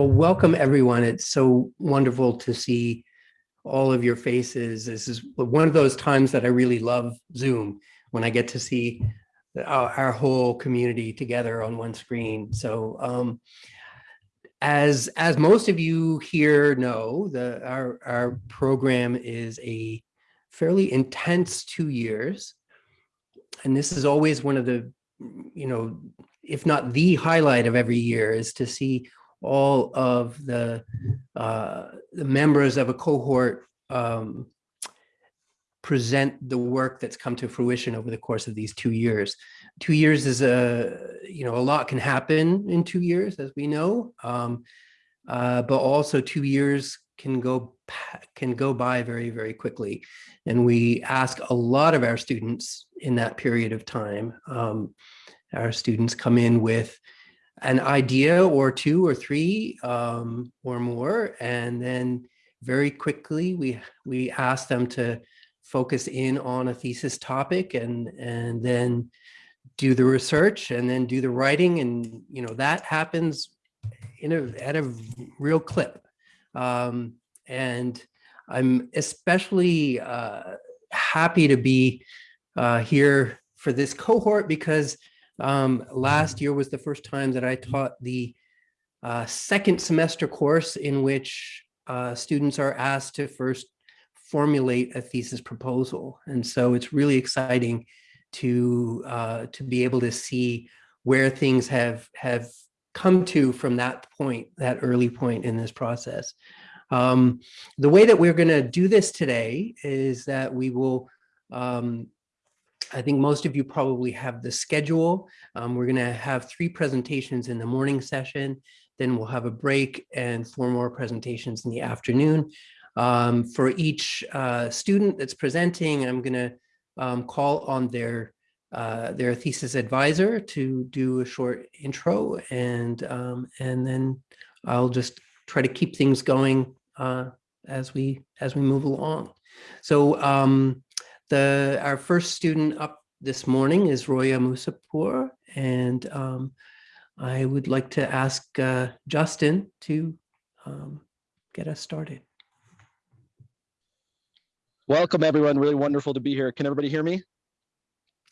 Well, welcome everyone. It's so wonderful to see all of your faces. This is one of those times that I really love Zoom when I get to see our, our whole community together on one screen. So um, as as most of you here know, the our our program is a fairly intense two years, and this is always one of the you know if not the highlight of every year is to see all of the uh, the members of a cohort um, present the work that's come to fruition over the course of these two years. Two years is a, you know, a lot can happen in two years, as we know, um, uh, but also two years can go can go by very, very quickly. And we ask a lot of our students in that period of time. Um, our students come in with an idea or two or three um, or more, and then very quickly we we ask them to focus in on a thesis topic and and then do the research and then do the writing and you know that happens in a at a real clip. Um, and I'm especially uh, happy to be uh, here for this cohort because um, last year was the first time that I taught the uh, second semester course in which uh, students are asked to first formulate a thesis proposal. And so it's really exciting to uh, to be able to see where things have have come to from that point, that early point in this process. Um, the way that we're going to do this today is that we will, um, I think most of you probably have the schedule. Um, we're going to have three presentations in the morning session, then we'll have a break and four more presentations in the afternoon. Um, for each uh, student that's presenting, I'm going to um, call on their uh, their thesis advisor to do a short intro, and um, and then I'll just try to keep things going uh, as we as we move along. So um, the our first student up this morning is Roya Musapur, and um, I would like to ask uh, Justin to um, get us started. Welcome, everyone. Really wonderful to be here. Can everybody hear me?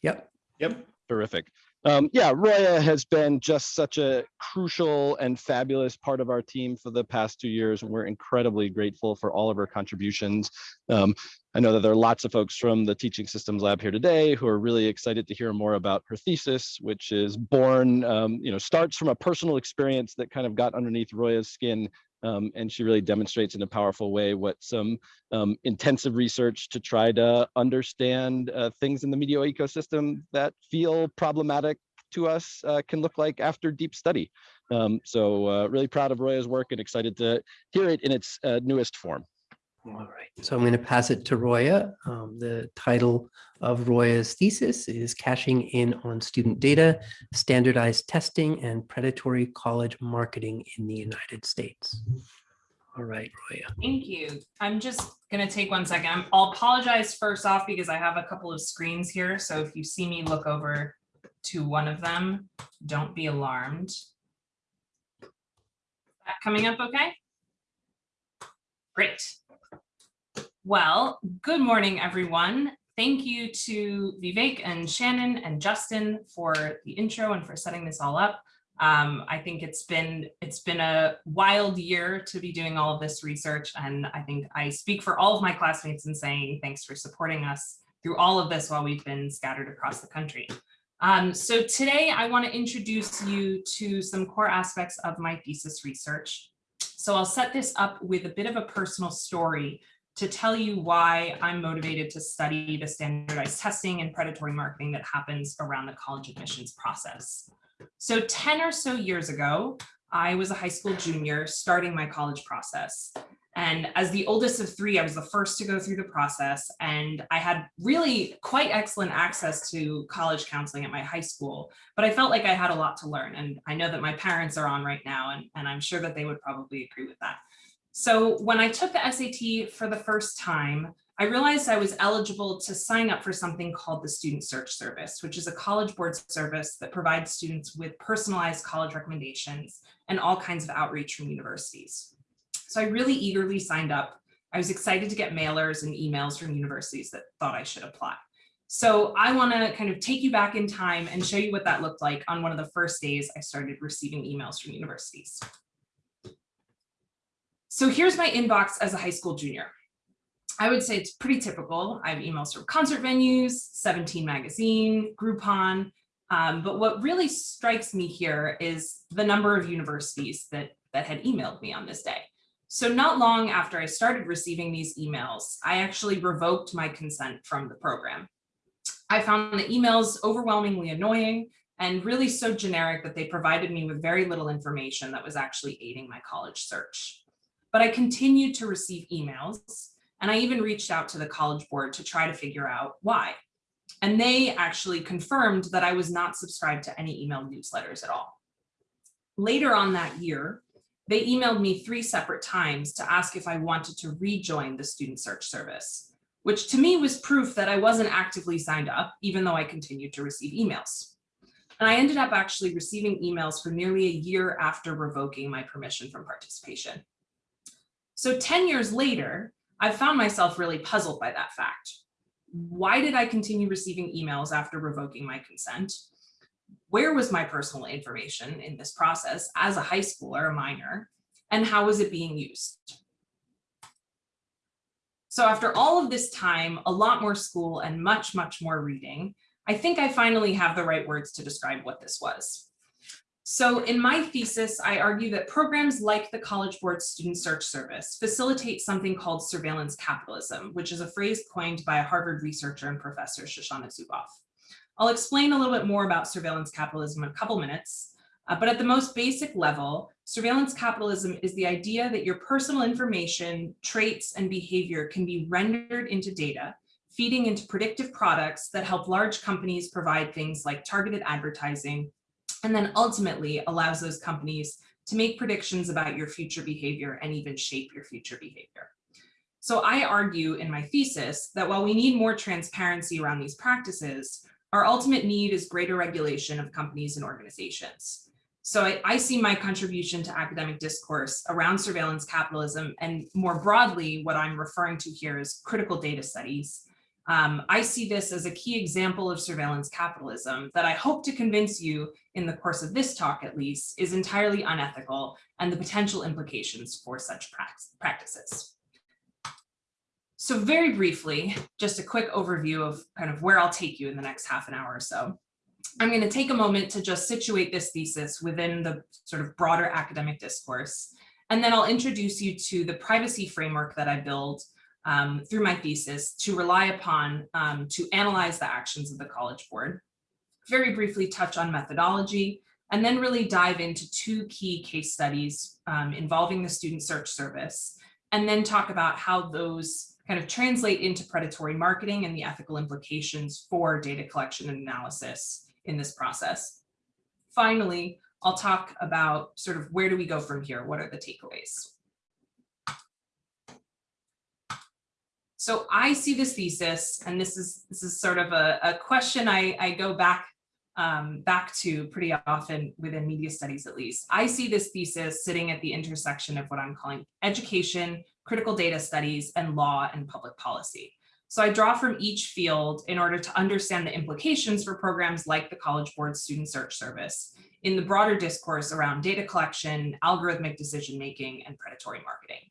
Yep. Yep. Terrific. Um, yeah, Roya has been just such a crucial and fabulous part of our team for the past two years, and we're incredibly grateful for all of her contributions. Um, I know that there are lots of folks from the Teaching Systems Lab here today who are really excited to hear more about her thesis, which is born, um, you know, starts from a personal experience that kind of got underneath Roya's skin um, and she really demonstrates in a powerful way what some um, intensive research to try to understand uh, things in the media ecosystem that feel problematic to us uh, can look like after deep study. Um, so uh, really proud of Roya's work and excited to hear it in its uh, newest form. All right, so I'm going to pass it to Roya. Um, the title of Roya's thesis is Cashing in on Student Data, Standardized Testing and Predatory College Marketing in the United States. All right, Roya. Thank you. I'm just going to take one second. I'll apologize first off because I have a couple of screens here. So if you see me look over to one of them, don't be alarmed. That coming up okay? Great. Well, good morning, everyone. Thank you to Vivek and Shannon and Justin for the intro and for setting this all up. Um, I think it's been it's been a wild year to be doing all of this research, and I think I speak for all of my classmates in saying thanks for supporting us through all of this while we've been scattered across the country. Um, so today I want to introduce you to some core aspects of my thesis research. So I'll set this up with a bit of a personal story to tell you why I'm motivated to study the standardized testing and predatory marketing that happens around the college admissions process. So 10 or so years ago, I was a high school junior starting my college process. And as the oldest of three, I was the first to go through the process. And I had really quite excellent access to college counseling at my high school, but I felt like I had a lot to learn. And I know that my parents are on right now, and, and I'm sure that they would probably agree with that. So when I took the SAT for the first time, I realized I was eligible to sign up for something called the Student Search Service, which is a college board service that provides students with personalized college recommendations and all kinds of outreach from universities. So I really eagerly signed up. I was excited to get mailers and emails from universities that thought I should apply. So I want to kind of take you back in time and show you what that looked like on one of the first days I started receiving emails from universities. So here's my inbox as a high school junior. I would say it's pretty typical. I have emails from concert venues, 17 magazine, Groupon. Um, but what really strikes me here is the number of universities that, that had emailed me on this day. So not long after I started receiving these emails, I actually revoked my consent from the program. I found the emails overwhelmingly annoying and really so generic that they provided me with very little information that was actually aiding my college search. But I continued to receive emails and I even reached out to the college board to try to figure out why. And they actually confirmed that I was not subscribed to any email newsletters at all. Later on that year, they emailed me three separate times to ask if I wanted to rejoin the student search service, which to me was proof that I wasn't actively signed up, even though I continued to receive emails. And I ended up actually receiving emails for nearly a year after revoking my permission from participation. So 10 years later, I found myself really puzzled by that fact. Why did I continue receiving emails after revoking my consent? Where was my personal information in this process as a high schooler, a minor, and how was it being used? So after all of this time, a lot more school and much, much more reading, I think I finally have the right words to describe what this was. So in my thesis, I argue that programs like the College Board Student Search Service facilitate something called surveillance capitalism, which is a phrase coined by a Harvard researcher and professor, Shoshana Zuboff. I'll explain a little bit more about surveillance capitalism in a couple minutes, uh, but at the most basic level, surveillance capitalism is the idea that your personal information, traits, and behavior can be rendered into data, feeding into predictive products that help large companies provide things like targeted advertising, and then ultimately allows those companies to make predictions about your future behavior and even shape your future behavior. So I argue in my thesis that while we need more transparency around these practices, our ultimate need is greater regulation of companies and organizations. So I, I, see my contribution to academic discourse around surveillance capitalism and more broadly, what I'm referring to here is critical data studies um, I see this as a key example of surveillance capitalism that I hope to convince you in the course of this talk, at least, is entirely unethical and the potential implications for such practices. So very briefly, just a quick overview of kind of where I'll take you in the next half an hour or so. I'm going to take a moment to just situate this thesis within the sort of broader academic discourse, and then I'll introduce you to the privacy framework that I build um, through my thesis to rely upon um, to analyze the actions of the College Board, very briefly touch on methodology, and then really dive into two key case studies um, involving the Student Search Service, and then talk about how those kind of translate into predatory marketing and the ethical implications for data collection and analysis in this process. Finally, I'll talk about sort of where do we go from here? What are the takeaways? So I see this thesis, and this is this is sort of a, a question I, I go back um, back to pretty often within media studies, at least. I see this thesis sitting at the intersection of what I'm calling education, critical data studies, and law and public policy. So I draw from each field in order to understand the implications for programs like the College Board Student Search Service in the broader discourse around data collection, algorithmic decision-making, and predatory marketing.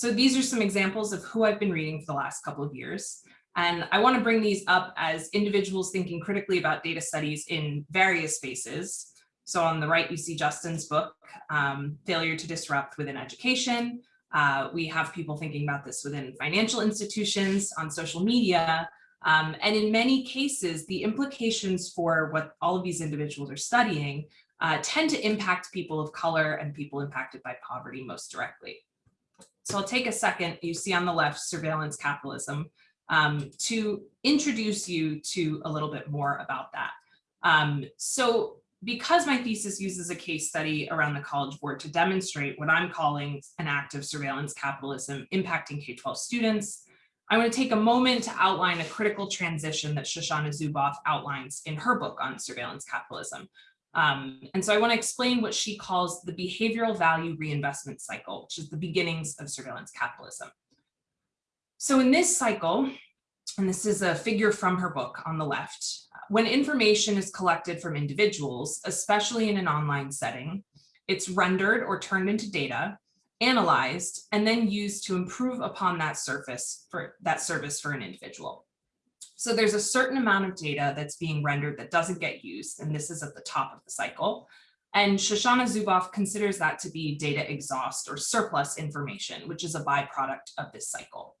So these are some examples of who I've been reading for the last couple of years. And I want to bring these up as individuals thinking critically about data studies in various spaces. So on the right, you see Justin's book, um, Failure to Disrupt Within Education. Uh, we have people thinking about this within financial institutions, on social media, um, and in many cases, the implications for what all of these individuals are studying uh, tend to impact people of color and people impacted by poverty most directly. So I'll take a second, you see on the left, surveillance capitalism, um, to introduce you to a little bit more about that. Um, so because my thesis uses a case study around the College Board to demonstrate what I'm calling an act of surveillance capitalism impacting K-12 students, I want to take a moment to outline a critical transition that Shoshana Zuboff outlines in her book on surveillance capitalism. Um, and so I want to explain what she calls the behavioral value reinvestment cycle, which is the beginnings of surveillance capitalism. So in this cycle, and this is a figure from her book on the left, when information is collected from individuals, especially in an online setting, it's rendered or turned into data, analyzed, and then used to improve upon that surface for that service for an individual. So there's a certain amount of data that's being rendered that doesn't get used, and this is at the top of the cycle. And Shoshana Zuboff considers that to be data exhaust or surplus information, which is a byproduct of this cycle.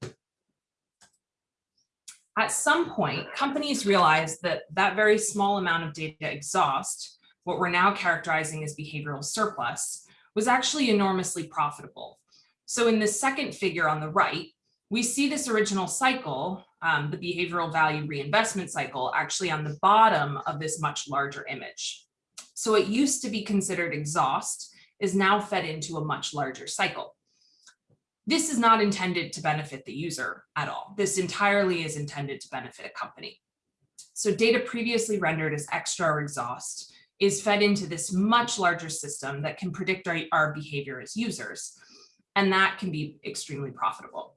At some point, companies realized that that very small amount of data exhaust, what we're now characterizing as behavioral surplus, was actually enormously profitable. So in the second figure on the right, we see this original cycle, um, the behavioral value reinvestment cycle, actually on the bottom of this much larger image. So it used to be considered exhaust is now fed into a much larger cycle. This is not intended to benefit the user at all. This entirely is intended to benefit a company. So data previously rendered as extra or exhaust is fed into this much larger system that can predict our, our behavior as users. And that can be extremely profitable.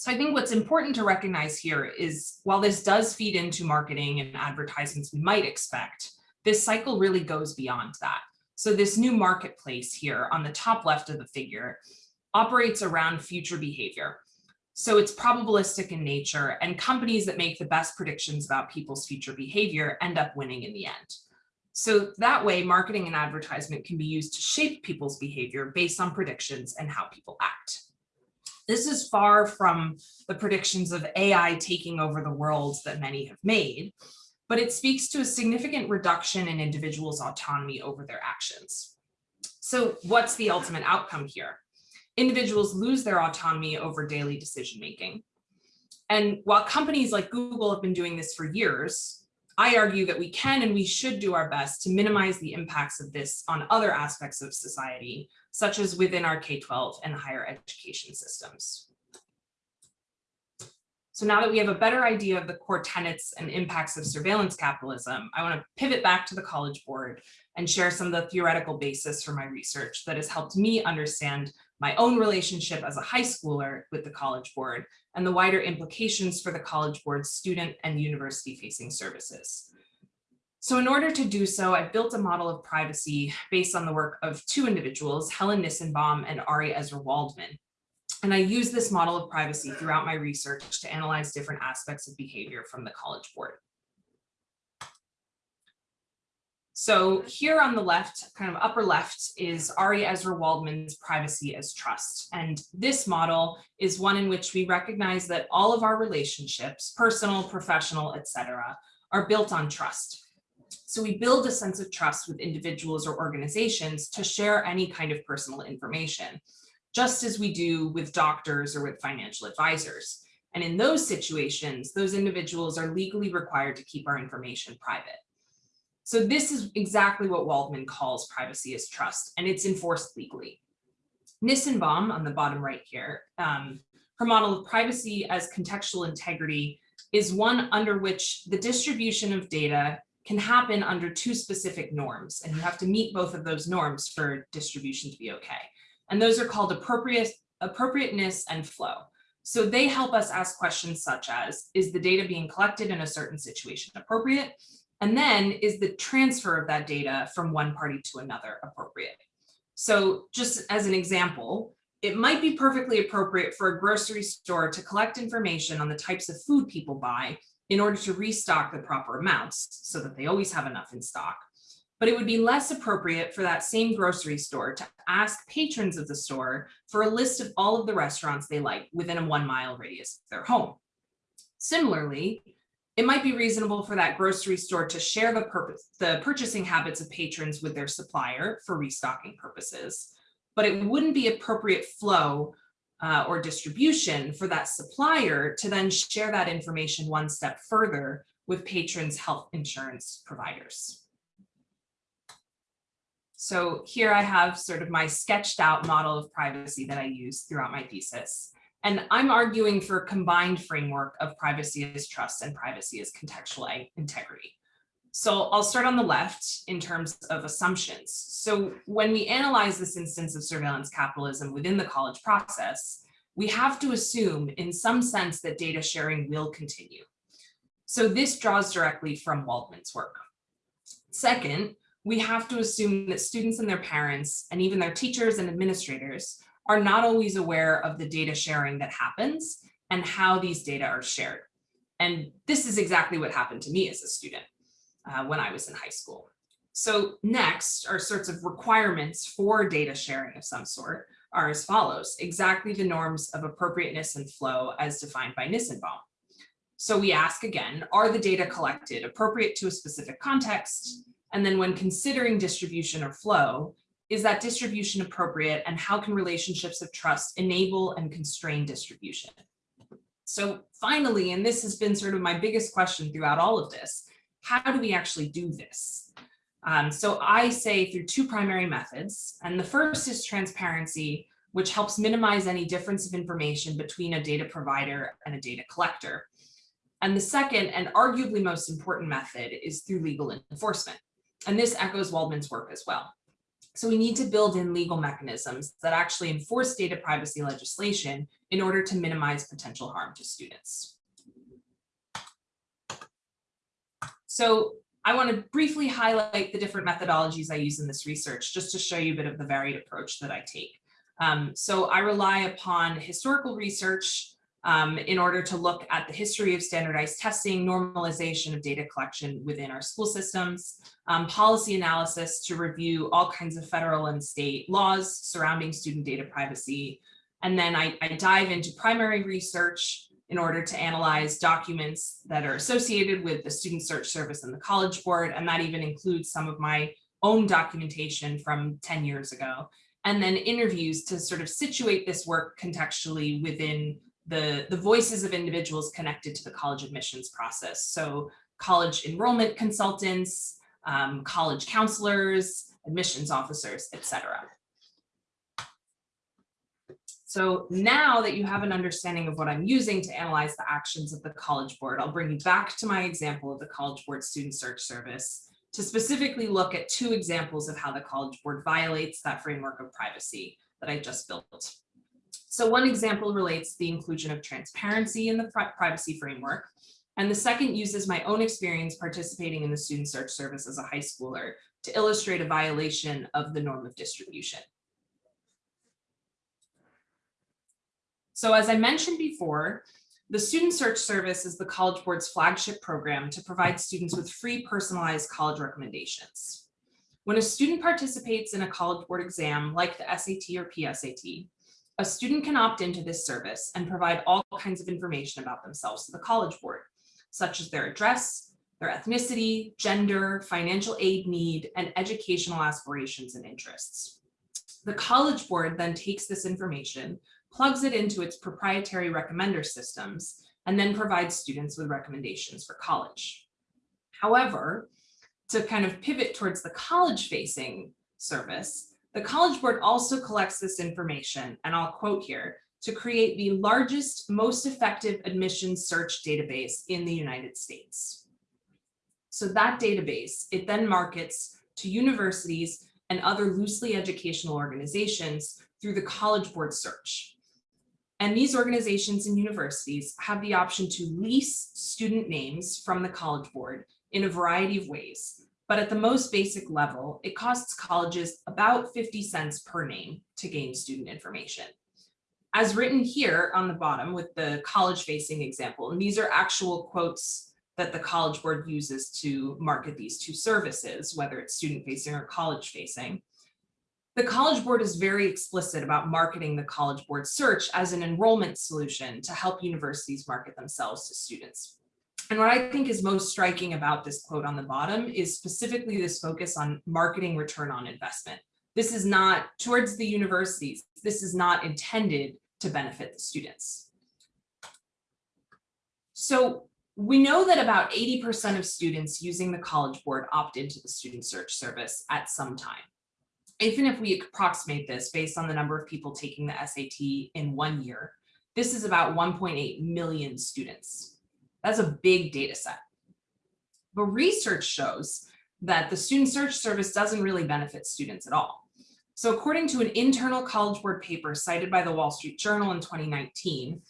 So I think what's important to recognize here is while this does feed into marketing and advertisements we might expect, this cycle really goes beyond that. So this new marketplace here on the top left of the figure operates around future behavior. So it's probabilistic in nature and companies that make the best predictions about people's future behavior end up winning in the end. So that way marketing and advertisement can be used to shape people's behavior based on predictions and how people act. This is far from the predictions of AI taking over the world that many have made, but it speaks to a significant reduction in individuals' autonomy over their actions. So what's the ultimate outcome here? individuals lose their autonomy over daily decision making. And while companies like Google have been doing this for years, I argue that we can and we should do our best to minimize the impacts of this on other aspects of society, such as within our K-12 and higher education systems. So now that we have a better idea of the core tenets and impacts of surveillance capitalism, I want to pivot back to the College Board and share some of the theoretical basis for my research that has helped me understand my own relationship as a high schooler with the College Board and the wider implications for the College Board's student and university facing services. So in order to do so, I built a model of privacy based on the work of two individuals, Helen Nissenbaum and Ari Ezra Waldman. And I use this model of privacy throughout my research to analyze different aspects of behavior from the College Board. So here on the left, kind of upper left, is Ari Ezra Waldman's privacy as trust. And this model is one in which we recognize that all of our relationships, personal, professional, etc., are built on trust. So we build a sense of trust with individuals or organizations to share any kind of personal information, just as we do with doctors or with financial advisors. And in those situations, those individuals are legally required to keep our information private. So this is exactly what Waldman calls privacy as trust, and it's enforced legally. Nissenbaum on the bottom right here, um, her model of privacy as contextual integrity is one under which the distribution of data can happen under two specific norms, and you have to meet both of those norms for distribution to be okay. And those are called appropriate, appropriateness and flow. So they help us ask questions such as, is the data being collected in a certain situation appropriate? And then is the transfer of that data from one party to another appropriate? So just as an example, it might be perfectly appropriate for a grocery store to collect information on the types of food people buy in order to restock the proper amounts so that they always have enough in stock. But it would be less appropriate for that same grocery store to ask patrons of the store for a list of all of the restaurants they like within a one mile radius of their home. Similarly, it might be reasonable for that grocery store to share the purpose, the purchasing habits of patrons with their supplier for restocking purposes, but it wouldn't be appropriate flow uh, or distribution for that supplier to then share that information one step further with patrons' health insurance providers. So here I have sort of my sketched out model of privacy that I use throughout my thesis. And I'm arguing for a combined framework of privacy as trust and privacy as contextual integrity. So I'll start on the left in terms of assumptions. So when we analyze this instance of surveillance capitalism within the college process, we have to assume in some sense that data sharing will continue. So this draws directly from Waldman's work. Second, we have to assume that students and their parents and even their teachers and administrators are not always aware of the data sharing that happens and how these data are shared. And this is exactly what happened to me as a student uh, when I was in high school. So next are sorts of requirements for data sharing of some sort are as follows, exactly the norms of appropriateness and flow as defined by Nissenbaum. So we ask again, are the data collected appropriate to a specific context? And then when considering distribution or flow, is that distribution appropriate and how can relationships of trust enable and constrain distribution? So finally, and this has been sort of my biggest question throughout all of this, how do we actually do this? Um, so I say through two primary methods, and the first is transparency, which helps minimize any difference of information between a data provider and a data collector. And the second and arguably most important method is through legal enforcement. And this echoes Waldman's work as well. So we need to build in legal mechanisms that actually enforce data privacy legislation in order to minimize potential harm to students. So I want to briefly highlight the different methodologies I use in this research, just to show you a bit of the varied approach that I take. Um, so I rely upon historical research um, in order to look at the history of standardized testing, normalization of data collection within our school systems, um, policy analysis to review all kinds of federal and state laws surrounding student data privacy. And then I, I dive into primary research in order to analyze documents that are associated with the Student Search Service and the College Board, and that even includes some of my own documentation from 10 years ago, and then interviews to sort of situate this work contextually within the, the voices of individuals connected to the college admissions process. So college enrollment consultants, um, college counselors, admissions officers, etc. So now that you have an understanding of what I'm using to analyze the actions of the College Board, I'll bring you back to my example of the College Board Student Search Service to specifically look at two examples of how the College Board violates that framework of privacy that I just built. So one example relates to the inclusion of transparency in the privacy framework. And the second uses my own experience participating in the Student Search Service as a high schooler to illustrate a violation of the norm of distribution. So as I mentioned before, the Student Search Service is the College Board's flagship program to provide students with free personalized college recommendations. When a student participates in a College Board exam like the SAT or PSAT, a student can opt into this service and provide all kinds of information about themselves to the College Board, such as their address, their ethnicity, gender, financial aid need, and educational aspirations and interests. The College Board then takes this information, plugs it into its proprietary recommender systems, and then provides students with recommendations for college. However, to kind of pivot towards the college-facing service, the College Board also collects this information, and I'll quote here, to create the largest, most effective admissions search database in the United States. So that database, it then markets to universities and other loosely educational organizations through the College Board search. And these organizations and universities have the option to lease student names from the College Board in a variety of ways. But at the most basic level, it costs colleges about 50 cents per name to gain student information. As written here on the bottom with the college facing example, and these are actual quotes that the College Board uses to market these two services, whether it's student facing or college facing. The College Board is very explicit about marketing the College Board search as an enrollment solution to help universities market themselves to students. And what I think is most striking about this quote on the bottom is specifically this focus on marketing return on investment. This is not towards the universities. This is not intended to benefit the students. So we know that about 80% of students using the College Board opt into the Student Search Service at some time. even if we approximate this based on the number of people taking the SAT in one year, this is about 1.8 million students. That's a big data set. But research shows that the Student Search Service doesn't really benefit students at all. So according to an internal College Board paper cited by the Wall Street Journal in 2019,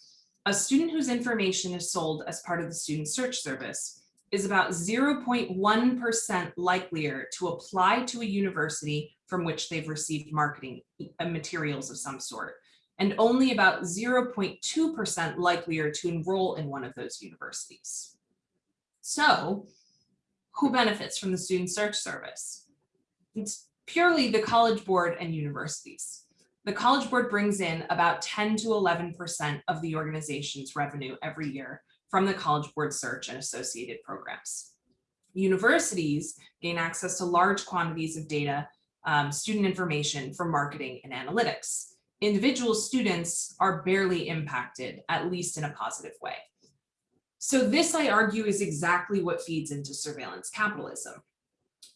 a student whose information is sold as part of the Student Search Service is about 0.1% likelier to apply to a university from which they've received marketing uh, materials of some sort, and only about 0.2% likelier to enroll in one of those universities. So who benefits from the Student Search Service? It's purely the College Board and universities. The College Board brings in about 10 to 11% of the organization's revenue every year from the College Board search and associated programs. Universities gain access to large quantities of data, um, student information for marketing and analytics. Individual students are barely impacted, at least in a positive way. So this, I argue, is exactly what feeds into surveillance capitalism.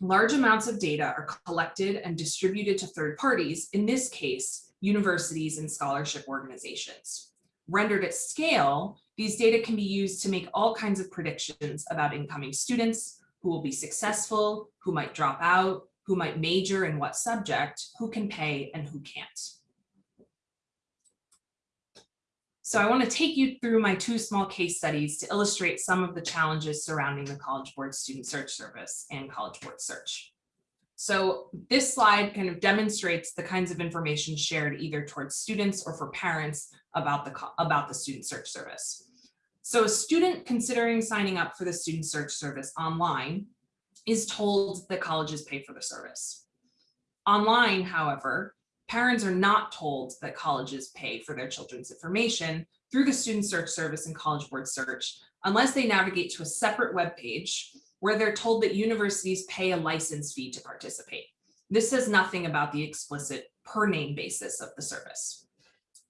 Large amounts of data are collected and distributed to third parties, in this case, universities and scholarship organizations. Rendered at scale, these data can be used to make all kinds of predictions about incoming students, who will be successful, who might drop out, who might major in what subject, who can pay and who can't. So I want to take you through my two small case studies to illustrate some of the challenges surrounding the College Board Student Search Service and College Board Search. So this slide kind of demonstrates the kinds of information shared either towards students or for parents about the, about the Student Search Service. So a student considering signing up for the Student Search Service online is told that colleges pay for the service. Online, however, Parents are not told that colleges pay for their children's information through the Student Search Service and College Board Search unless they navigate to a separate web page where they're told that universities pay a license fee to participate. This says nothing about the explicit per name basis of the service.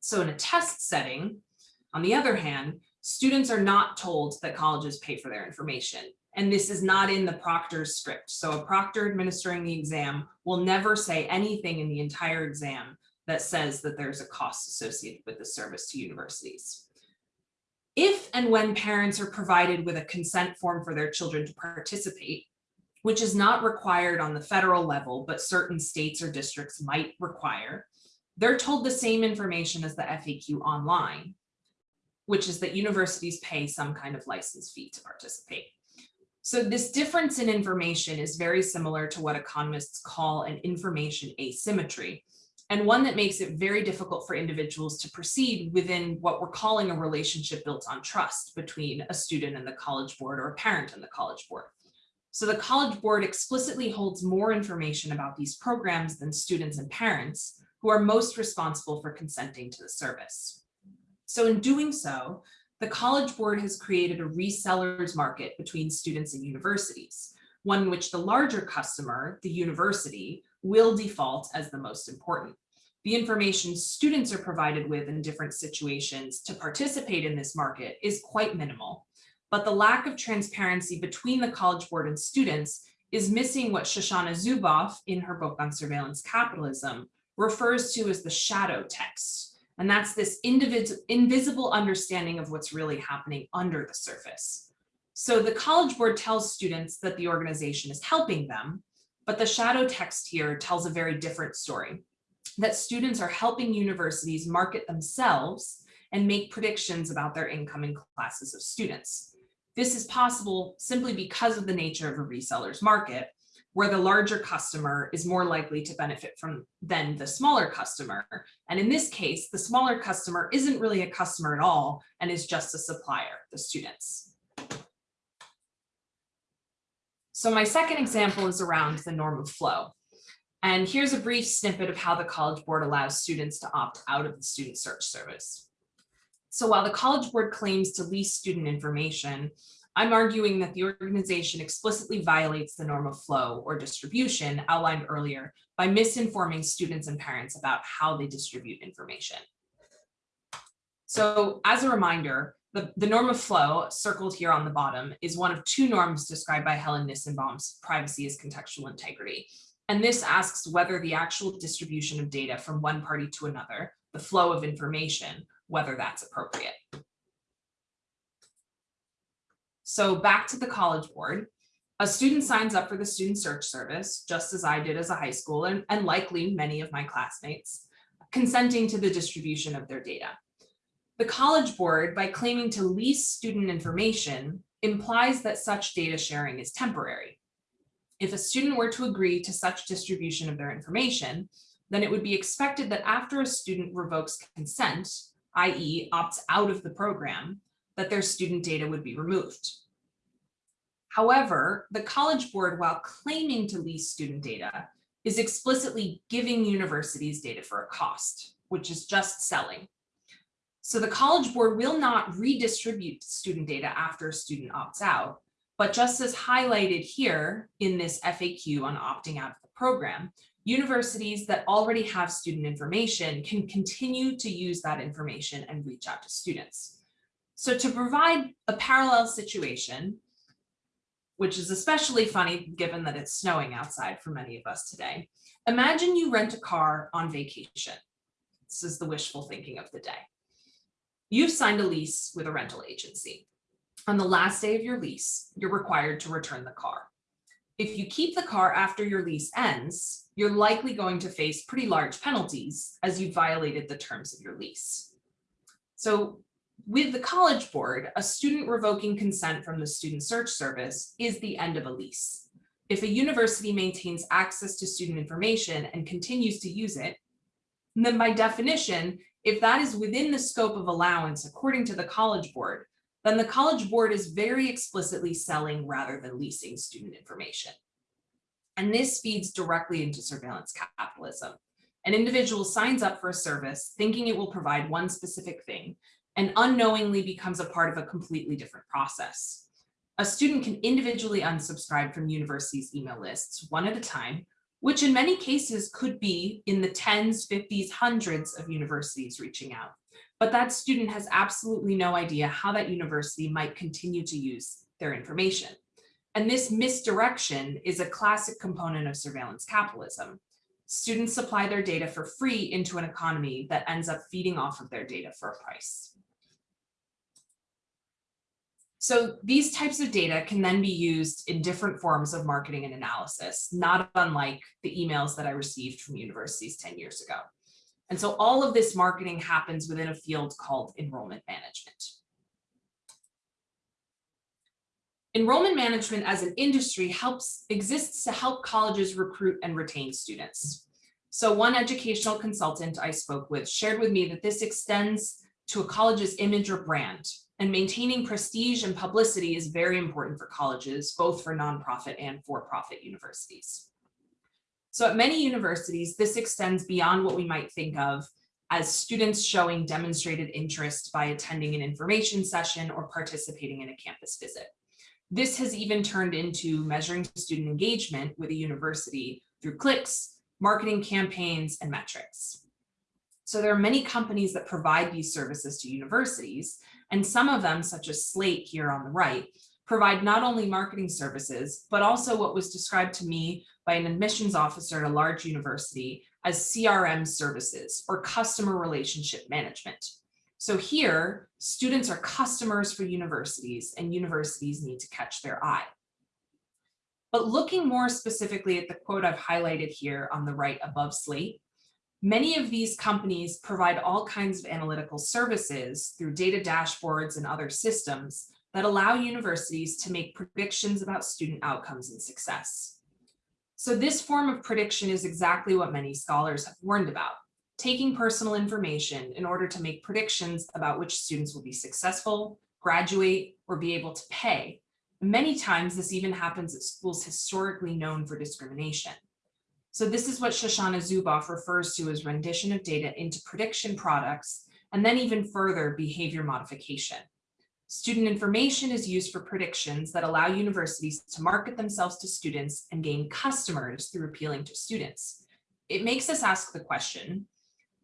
So in a test setting, on the other hand, students are not told that colleges pay for their information. And this is not in the proctor's script. So a proctor administering the exam will never say anything in the entire exam that says that there's a cost associated with the service to universities. If and when parents are provided with a consent form for their children to participate, which is not required on the federal level, but certain states or districts might require, they're told the same information as the FAQ online, which is that universities pay some kind of license fee to participate. So this difference in information is very similar to what economists call an information asymmetry, and one that makes it very difficult for individuals to proceed within what we're calling a relationship built on trust between a student and the college board or a parent and the college board. So the college board explicitly holds more information about these programs than students and parents who are most responsible for consenting to the service. So in doing so, the College Board has created a resellers market between students and universities, one in which the larger customer, the university, will default as the most important. The information students are provided with in different situations to participate in this market is quite minimal, but the lack of transparency between the College Board and students is missing what Shoshana Zuboff in her book on surveillance capitalism refers to as the shadow text, and that's this invisible understanding of what's really happening under the surface. So the College Board tells students that the organization is helping them, but the shadow text here tells a very different story, that students are helping universities market themselves and make predictions about their incoming classes of students. This is possible simply because of the nature of a reseller's market, where the larger customer is more likely to benefit from than the smaller customer. And in this case, the smaller customer isn't really a customer at all and is just a supplier, the students. So my second example is around the norm of flow. And here's a brief snippet of how the College Board allows students to opt out of the Student Search Service. So while the College Board claims to lease student information, I'm arguing that the organization explicitly violates the norm of flow or distribution outlined earlier by misinforming students and parents about how they distribute information. So as a reminder, the, the norm of flow circled here on the bottom is one of two norms described by Helen Nissenbaum's privacy as contextual integrity. And this asks whether the actual distribution of data from one party to another, the flow of information, whether that's appropriate. So back to the College Board. A student signs up for the Student Search Service, just as I did as a high school and, and likely many of my classmates, consenting to the distribution of their data. The College Board, by claiming to lease student information, implies that such data sharing is temporary. If a student were to agree to such distribution of their information, then it would be expected that after a student revokes consent, i.e. opts out of the program, that their student data would be removed. However, the College Board, while claiming to lease student data, is explicitly giving universities data for a cost, which is just selling. So the College Board will not redistribute student data after a student opts out, but just as highlighted here in this FAQ on opting out of the program, universities that already have student information can continue to use that information and reach out to students. So to provide a parallel situation, which is especially funny given that it's snowing outside for many of us today. Imagine you rent a car on vacation. This is the wishful thinking of the day. You've signed a lease with a rental agency. On the last day of your lease, you're required to return the car. If you keep the car after your lease ends, you're likely going to face pretty large penalties as you violated the terms of your lease. So with the College Board, a student revoking consent from the Student Search Service is the end of a lease. If a university maintains access to student information and continues to use it, then by definition, if that is within the scope of allowance according to the College Board, then the College Board is very explicitly selling rather than leasing student information. And this feeds directly into surveillance capitalism. An individual signs up for a service thinking it will provide one specific thing and unknowingly becomes a part of a completely different process. A student can individually unsubscribe from universities' email lists one at a time, which in many cases could be in the tens, 50s, hundreds of universities reaching out. But that student has absolutely no idea how that university might continue to use their information. And this misdirection is a classic component of surveillance capitalism. Students supply their data for free into an economy that ends up feeding off of their data for a price. So these types of data can then be used in different forms of marketing and analysis, not unlike the emails that I received from universities 10 years ago. And so all of this marketing happens within a field called enrollment management. Enrollment management as an industry helps exists to help colleges recruit and retain students. So one educational consultant I spoke with shared with me that this extends to a college's image or brand, and maintaining prestige and publicity is very important for colleges, both for nonprofit and for-profit universities. So at many universities, this extends beyond what we might think of as students showing demonstrated interest by attending an information session or participating in a campus visit. This has even turned into measuring student engagement with a university through clicks, marketing campaigns, and metrics. So there are many companies that provide these services to universities, and some of them, such as Slate here on the right, provide not only marketing services, but also what was described to me by an admissions officer at a large university as CRM services or customer relationship management. So here, students are customers for universities and universities need to catch their eye. But looking more specifically at the quote I've highlighted here on the right above Slate, Many of these companies provide all kinds of analytical services through data dashboards and other systems that allow universities to make predictions about student outcomes and success. So this form of prediction is exactly what many scholars have warned about, taking personal information in order to make predictions about which students will be successful, graduate, or be able to pay. Many times this even happens at schools historically known for discrimination. So this is what Shoshana Zuboff refers to as rendition of data into prediction products, and then even further behavior modification. Student information is used for predictions that allow universities to market themselves to students and gain customers through appealing to students. It makes us ask the question,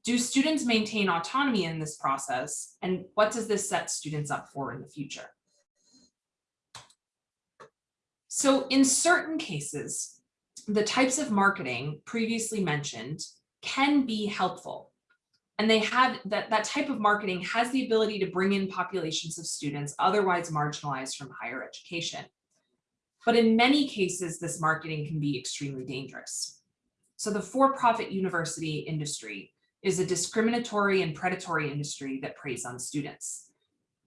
do students maintain autonomy in this process? And what does this set students up for in the future? So in certain cases, the types of marketing previously mentioned can be helpful. And they have that, that type of marketing has the ability to bring in populations of students otherwise marginalized from higher education. But in many cases, this marketing can be extremely dangerous. So the for-profit university industry is a discriminatory and predatory industry that preys on students.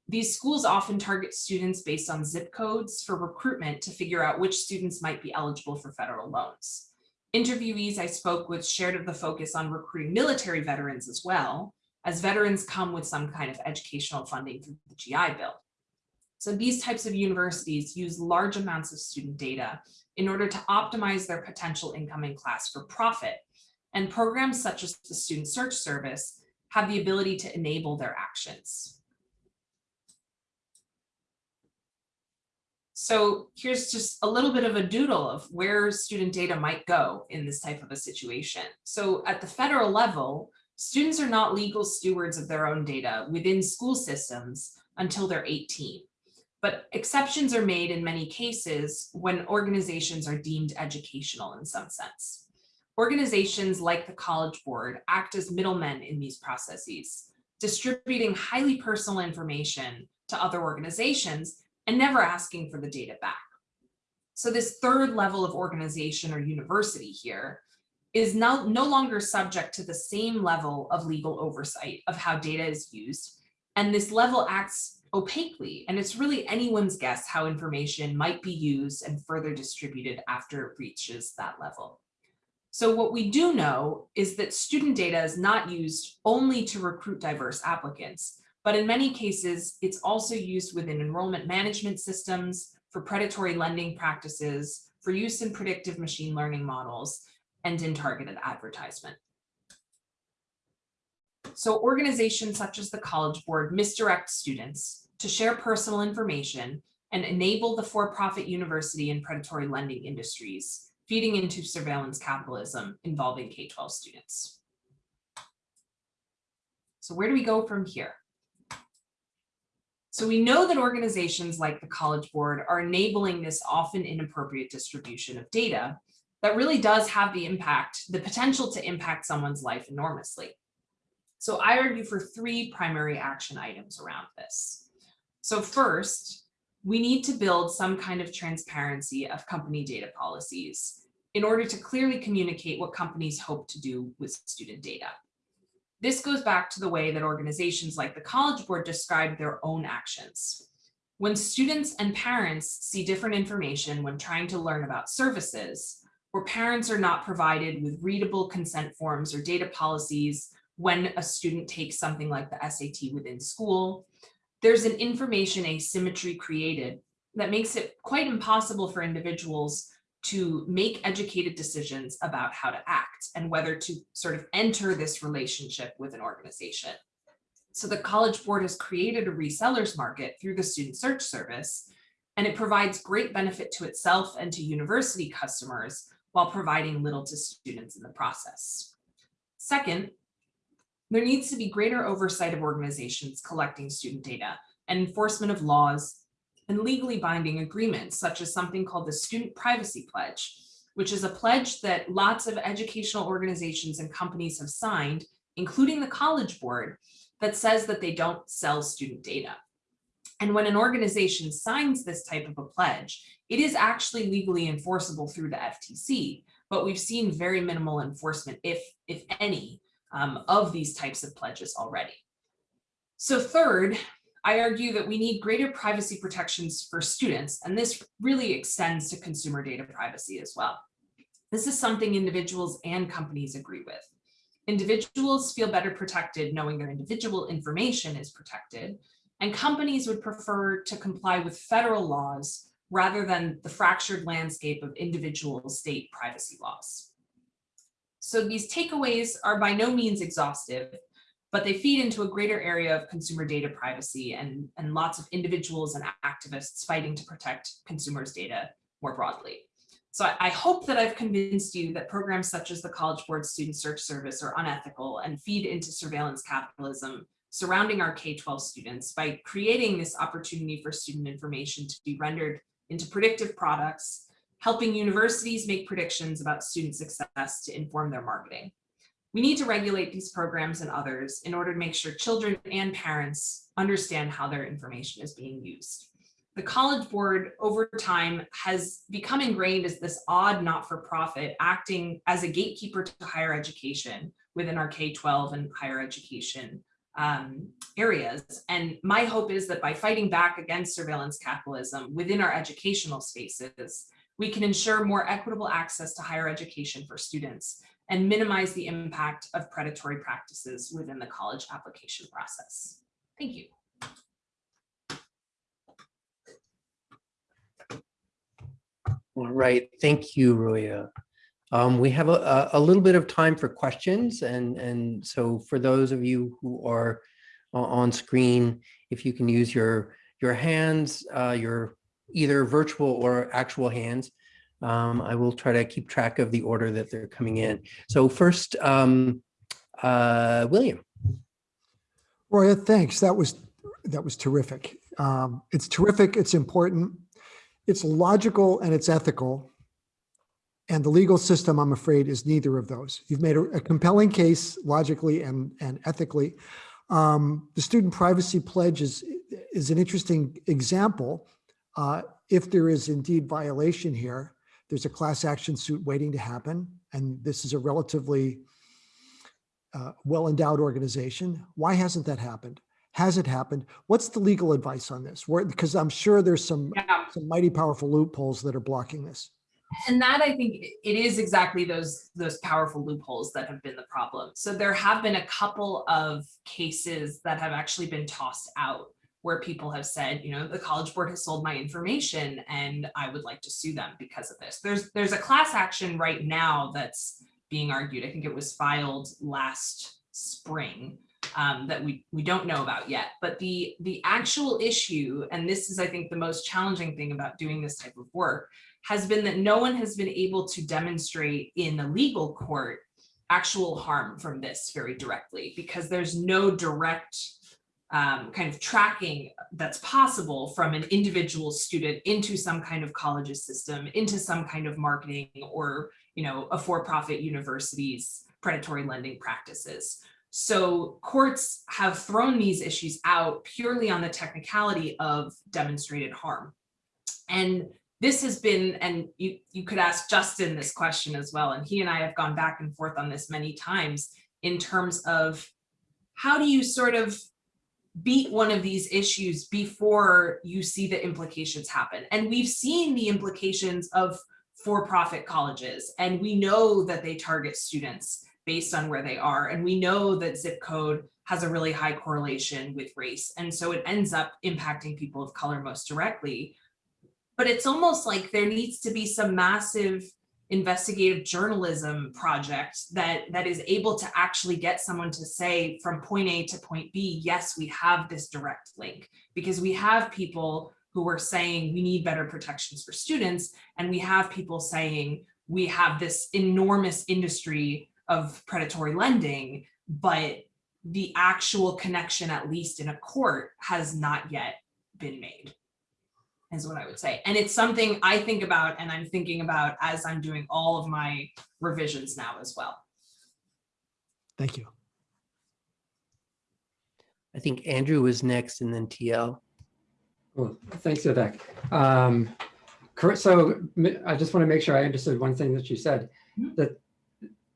These schools often target students based on zip codes for recruitment to figure out which students might be eligible for federal loans. Interviewees I spoke with shared the focus on recruiting military veterans as well, as veterans come with some kind of educational funding through the GI Bill. So these types of universities use large amounts of student data in order to optimize their potential incoming class for profit. And programs such as the Student Search Service have the ability to enable their actions. So here's just a little bit of a doodle of where student data might go in this type of a situation. So at the federal level, students are not legal stewards of their own data within school systems until they're 18. But exceptions are made in many cases when organizations are deemed educational in some sense. Organizations like the College Board act as middlemen in these processes, distributing highly personal information to other organizations and never asking for the data back. So this third level of organization or university here is now no longer subject to the same level of legal oversight of how data is used. And this level acts opaquely, and it's really anyone's guess how information might be used and further distributed after it reaches that level. So what we do know is that student data is not used only to recruit diverse applicants, but in many cases, it's also used within enrollment management systems for predatory lending practices, for use in predictive machine learning models, and in targeted advertisement. So organizations such as the College Board misdirect students to share personal information and enable the for-profit university and predatory lending industries, feeding into surveillance capitalism involving K-12 students. So where do we go from here? So we know that organizations like the College Board are enabling this often inappropriate distribution of data that really does have the impact, the potential to impact someone's life enormously. So I argue for three primary action items around this. So first, we need to build some kind of transparency of company data policies in order to clearly communicate what companies hope to do with student data. This goes back to the way that organizations like the College Board describe their own actions. When students and parents see different information when trying to learn about services, where parents are not provided with readable consent forms or data policies when a student takes something like the SAT within school, there's an information asymmetry created that makes it quite impossible for individuals to make educated decisions about how to act and whether to sort of enter this relationship with an organization. So the College Board has created a resellers market through the Student Search Service, and it provides great benefit to itself and to university customers while providing little to students in the process. Second, there needs to be greater oversight of organizations collecting student data and enforcement of laws and legally binding agreements, such as something called the Student Privacy Pledge, which is a pledge that lots of educational organizations and companies have signed, including the College Board, that says that they don't sell student data. And when an organization signs this type of a pledge, it is actually legally enforceable through the FTC, but we've seen very minimal enforcement, if, if any, um, of these types of pledges already. So third, I argue that we need greater privacy protections for students, and this really extends to consumer data privacy as well. This is something individuals and companies agree with. Individuals feel better protected knowing their individual information is protected, and companies would prefer to comply with federal laws rather than the fractured landscape of individual state privacy laws. So these takeaways are by no means exhaustive, but they feed into a greater area of consumer data privacy and, and lots of individuals and activists fighting to protect consumers' data more broadly. So I, I hope that I've convinced you that programs such as the College Board Student Search Service are unethical and feed into surveillance capitalism surrounding our K-12 students by creating this opportunity for student information to be rendered into predictive products, helping universities make predictions about student success to inform their marketing. We need to regulate these programs and others in order to make sure children and parents understand how their information is being used. The College Board over time has become ingrained as this odd not-for-profit acting as a gatekeeper to higher education within our K-12 and higher education um, areas. And my hope is that by fighting back against surveillance capitalism within our educational spaces, we can ensure more equitable access to higher education for students and minimize the impact of predatory practices within the college application process. Thank you. All right, thank you, Roya. Um, we have a, a, little bit of time for questions and, and so for those of you who are on screen, if you can use your, your hands, uh, your either virtual or actual hands, um, I will try to keep track of the order that they're coming in. So first, um, uh, William. Roya, thanks. That was, that was terrific. Um, It's terrific, it's important, it's logical and it's ethical. And the legal system, I'm afraid, is neither of those. You've made a a compelling case logically and, and ethically. Um, The student privacy pledge is, is an interesting example. Uh, If there is indeed violation here, there's a class action suit waiting to happen. And this is a relatively uh, well-endowed organization. Why hasn't that happened? Has it happened? What's the legal advice on this? Where, because I'm sure there's some, Yeah. some mighty powerful loopholes that are blocking this. And that I think it is exactly those those powerful loopholes that have been the problem. So there have been a couple of cases that have actually been tossed out where people have said, you know, the College Board has sold my information and I would like to sue them because of this. There's there's a class action right now that's being argued. I think it was filed last spring um, that we we don't know about yet. But the the actual issue, and this is I think the most challenging thing about doing this type of work, has been that no one has been able to demonstrate in the legal court actual harm from this very directly because there's no direct um, kind of tracking that's possible from an individual student into some kind of college's system, into some kind of marketing or, you know, a for-profit university's predatory lending practices. So courts have thrown these issues out purely on the technicality of demonstrated harm. And this has been, and you, you could ask Justin this question as well, and he and I have gone back and forth on this many times in terms of how do you sort of beat one of these issues before you see the implications happen? And we've seen the implications of for-profit colleges, and we know that they target students based on where they are. And we know that zip code has a really high correlation with race. And so it ends up impacting people of color most directly but it's almost like there needs to be some massive investigative journalism project that that is able to actually get someone to say from point A to point B, yes, we have this direct link. Because we have people who are saying we need better protections for students and we have people saying we have this enormous industry of predatory lending, but the actual connection, at least in a court, has not yet been made is what I would say. And it's something I think about and I'm thinking about as I'm doing all of my revisions now as well. Thank you. I think Andrew was next and then TL. Well, thanks, Vivek. Um. So I just want to make sure I understood one thing that you said, Mhm. that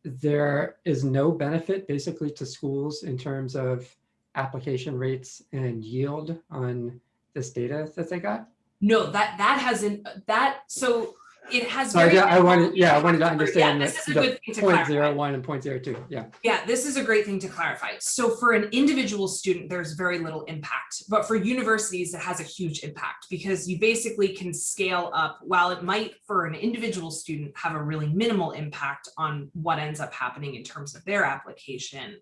there is no benefit basically to schools in terms of application rates and yield on this data that they got? No, that that hasn't that so it has. So I, I wanted, yeah, I wanted to Yeah, understand that this is a good thing to point clarify. zero one and point zero two, yeah. Yeah, this is a great thing to clarify. So for an individual student, there's very little impact, but for universities, it has a huge impact because you basically can scale up. While it might for an individual student have a really minimal impact on what ends up happening in terms of their application,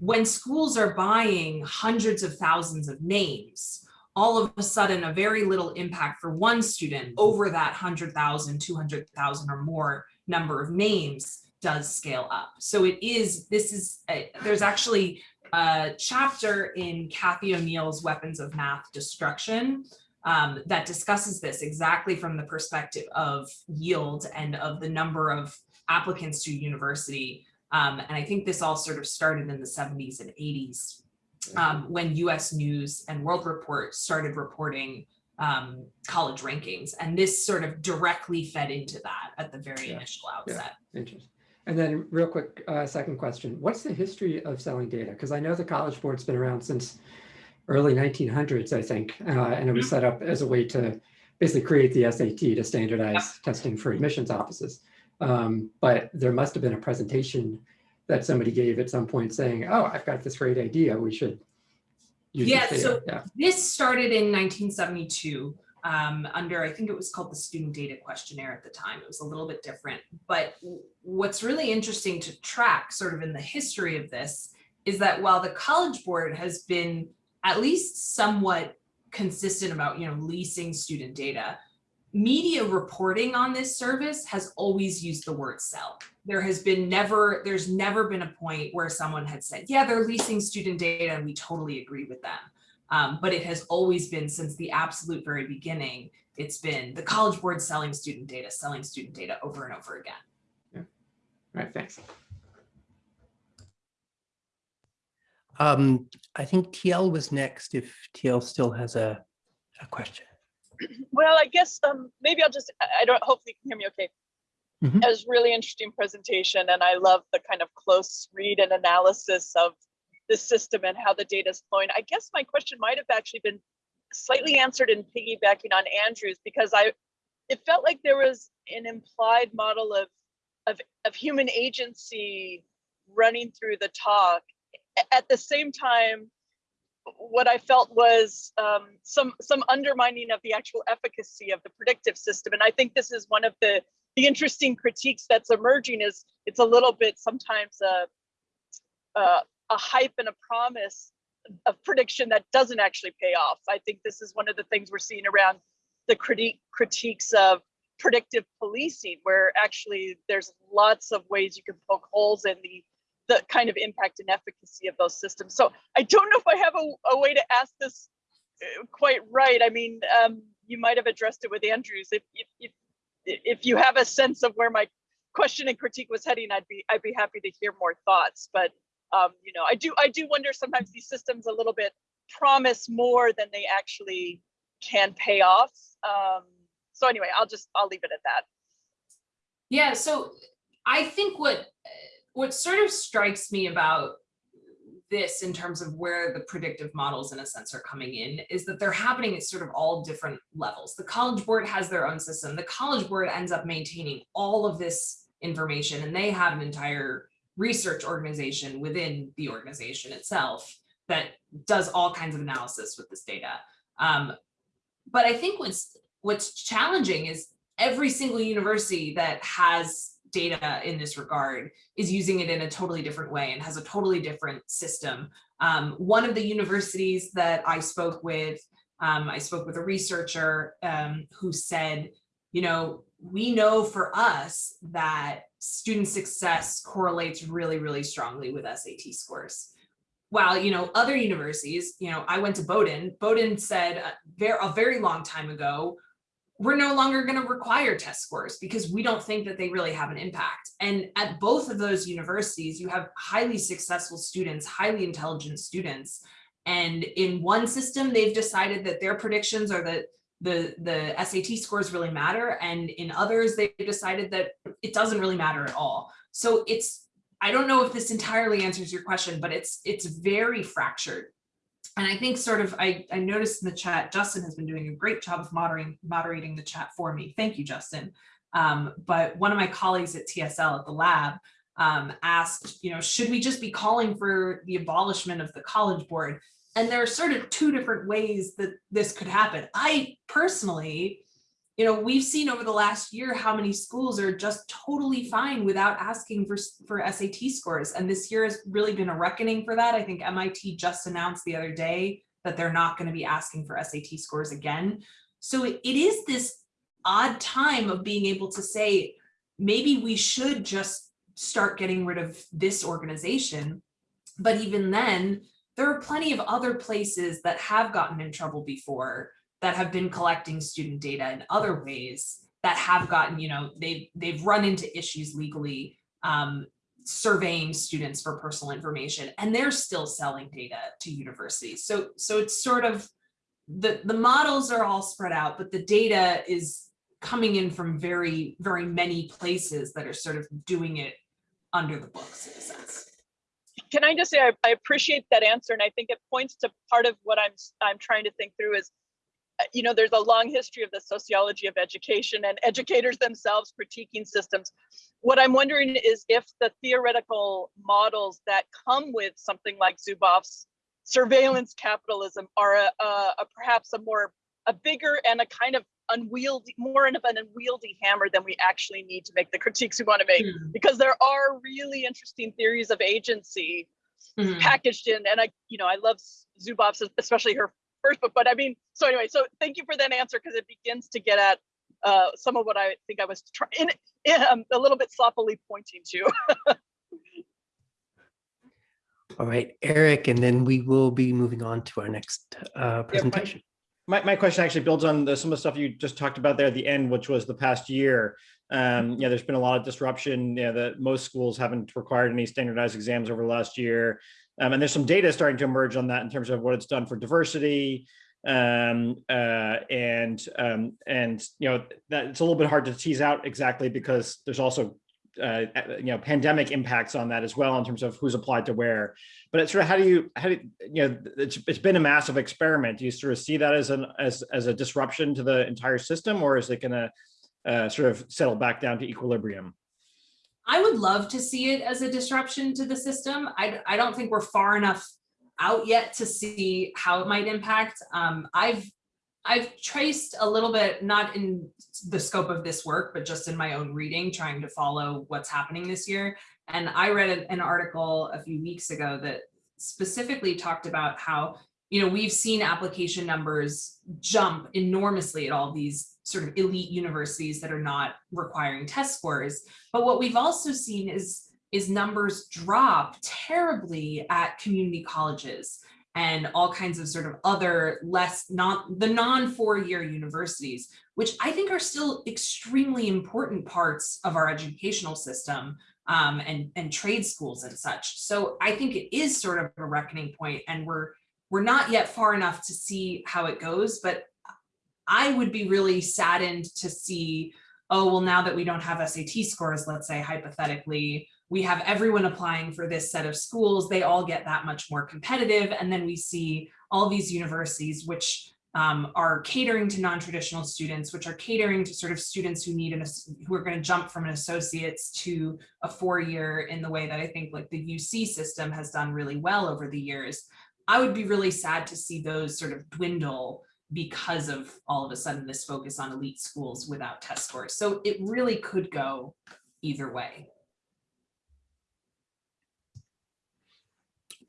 when schools are buying hundreds of thousands of names, all of a sudden a very little impact for one student over that 100,000, 200,000 or more number of names does scale up. So it is, this is, a- there's actually a chapter in Cathy O'Neil's Weapons of Math Destruction um, that discusses this exactly from the perspective of yield and of the number of applicants to university. Um, and I think this all sort of started in the 70s and 80s um, when US News and World Report started reporting um, college rankings. And this sort of directly fed into that at the very Yeah. initial outset. Interesting. And then real quick, uh, second question, what's the history of selling data? Because I know the College Board's been around since early 1900s, I think, uh, and it was set up as a way to basically create the SAT to standardize testing for admissions offices. Um, but there must have been a presentation that somebody gave at some point saying, oh, I've got this great idea, we should use Yeah, this so-. Yeah, This started in 1972 um, under, I think it was called the Student Data Questionnaire at the time. It was a little bit different. But what's really interesting to track sort of in the history of this is that while the College Board has been at least somewhat consistent about, you know, leasing student data, media reporting on this service has always used the word sell. There has been never, there's never been a point where someone had said, yeah, they're leasing student data and we totally agree with them. Um, but it has always been since the absolute very beginning, it's been the College Board selling student data, selling student data over and over again. Yeah. all right, thanks. Um, I think TL was next if TL still has a, a question. Well, I guess um, maybe I'll just, I- don't, hopefully you can hear me okay. Mhm. It was really interesting presentation and I love the kind of close read and analysis of the system and how the data is flowing. I guess my question might have actually been slightly answered in piggybacking on Andrew's because I, it felt like there was an implied model of, of, of human agency running through the talk. At the same time, what I felt was um, some some undermining of the actual efficacy of the predictive system. And I think this is one of the the interesting critiques that's emerging is it's a little bit sometimes a a, a hype and a promise of prediction that doesn't actually pay off. I think this is one of the things we're seeing around the critique critiques of predictive policing, where actually there's lots of ways you can poke holes in the the kind of impact and efficacy of those systems. So I don't know if I have a, a way to ask this uh, quite right. I mean, um, you might have addressed it with Andrews. If, if, if, if you have a sense of where my question and critique was heading, I'd be, I'd be happy to hear more thoughts. But, um, you know, I do, I do wonder sometimes these systems a little bit promise more than they actually can pay off. Um, so anyway, I'll just, I'll leave it at that. Yeah, so I think what what sort of strikes me about this in terms of where the predictive models in a sense are coming in is that they're happening at sort of all different levels. The College Board has their own system. The College Board ends up maintaining all of this information and they have an entire research organization within the organization itself that does all kinds of analysis with this data. Um, but I think what's what's challenging is every single university that has data in this regard is using it in a totally different way and has a totally different system. Um, one of the universities that I spoke with, um, I spoke with a researcher um, who said, you know, we know for us that student success correlates really, really strongly with SAT scores. While, you know, other universities, you know, I went to Bowdoin, Bowdoin said a very, a very long time ago, we're no longer going to require test scores because we don't think that they really have an impact. And at both of those universities, you have highly successful students, highly intelligent students. And in one system, they've decided that their predictions are that the, the SAT scores really matter. And in others, they've decided that it doesn't really matter at all. So it's, I don't know if this entirely answers your question, but it's, it's very fractured. And I think sort of, I, I noticed in the chat, Justin has been doing a great job of moderating, moderating the chat for me. Thank you, Justin. Um, but one of my colleagues at TSL at the lab um, asked, you know, should we just be calling for the abolishment of the college board? And there are sort of two different ways that this could happen. I personally, you know, we've seen over the last year how many schools are just totally fine without asking for, for SAT scores. And this year has really been a reckoning for that. I think MIT just announced the other day that they're not going to be asking for SAT scores again. So it, it is this odd time of being able to say, maybe we should just start getting rid of this organization. But even then, there are plenty of other places that have gotten in trouble before that have been collecting student data in other ways that have gotten, you know, they've, they've run into issues legally um, surveying students for personal information and they're still selling data to universities. So, so it's sort of, the, the models are all spread out, but the data is coming in from very, very many places that are sort of doing it under the books in a sense. Can I just say, I, I appreciate that answer. And I think it points to part of what I'm, I'm trying to think through is, you know, there's a long history of the sociology of education and educators themselves critiquing systems. What I'm wondering is if the theoretical models that come with something like Zuboff's surveillance capitalism are a, a, a perhaps a more, a bigger and a kind of unwieldy, more of an unwieldy hammer than we actually need to make the critiques we want to make. Hmm. Because there are really interesting theories of agency Mhm. packaged in, and I, you know, I love Zuboff's, especially her first book. But I mean, so anyway, so thank you for that answer because it begins to get at uh, some of what I think I was trying, um, a little bit sloppily pointing to. All right, Eric, and then we will be moving on to our next uh, presentation. My, my question actually builds on the, some of the stuff you just talked about there at the end, which was the past year. Um, yeah, there's been a lot of disruption. Yeah, that most schools haven't required any standardized exams over the last year. Um, and there's some data starting to emerge on that in terms of what it's done for diversity. Um, uh, and um, and you know that it's a little bit hard to tease out exactly because there's also uh, you know pandemic impacts on that as well in terms of who's applied to where. But it's sort of how do you how do you know it's it's been a massive experiment. Do you sort of see that as an as as a disruption to the entire system, or is it going to uh, sort of settle back down to equilibrium? I would love to see it as a disruption to the system. I, I don't think we're far enough out yet to see how it might impact. Um, I've I've traced a little bit, not in the scope of this work, but just in my own reading, trying to follow what's happening this year. And I read an- article a few weeks ago that specifically talked about how, you know, we've seen application numbers jump enormously at all these sort of elite universities that are not requiring test scores. But what we've also seen is, is numbers drop terribly at community colleges and all kinds of sort of other less not the non four-year universities, which I think are still extremely important parts of our educational system um, and, and trade schools and such. So I think it is sort of a reckoning point and we're we're not yet far enough to see how it goes, but I would be really saddened to see, oh, well, now that we don't have SAT scores, let's say hypothetically, we have everyone applying for this set of schools, they all get that much more competitive. And then we see all these universities which um, are catering to non-traditional students, which are catering to sort of students who need an, who are going to jump from an associate's to a four-year in the way that I think like the UC system has done really well over the years. I would be really sad to see those sort of dwindle because of all of a sudden this focus on elite schools without test scores. So it really could go either way.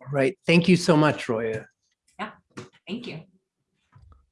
All right, thank you so much, Roya. Yeah, thank you.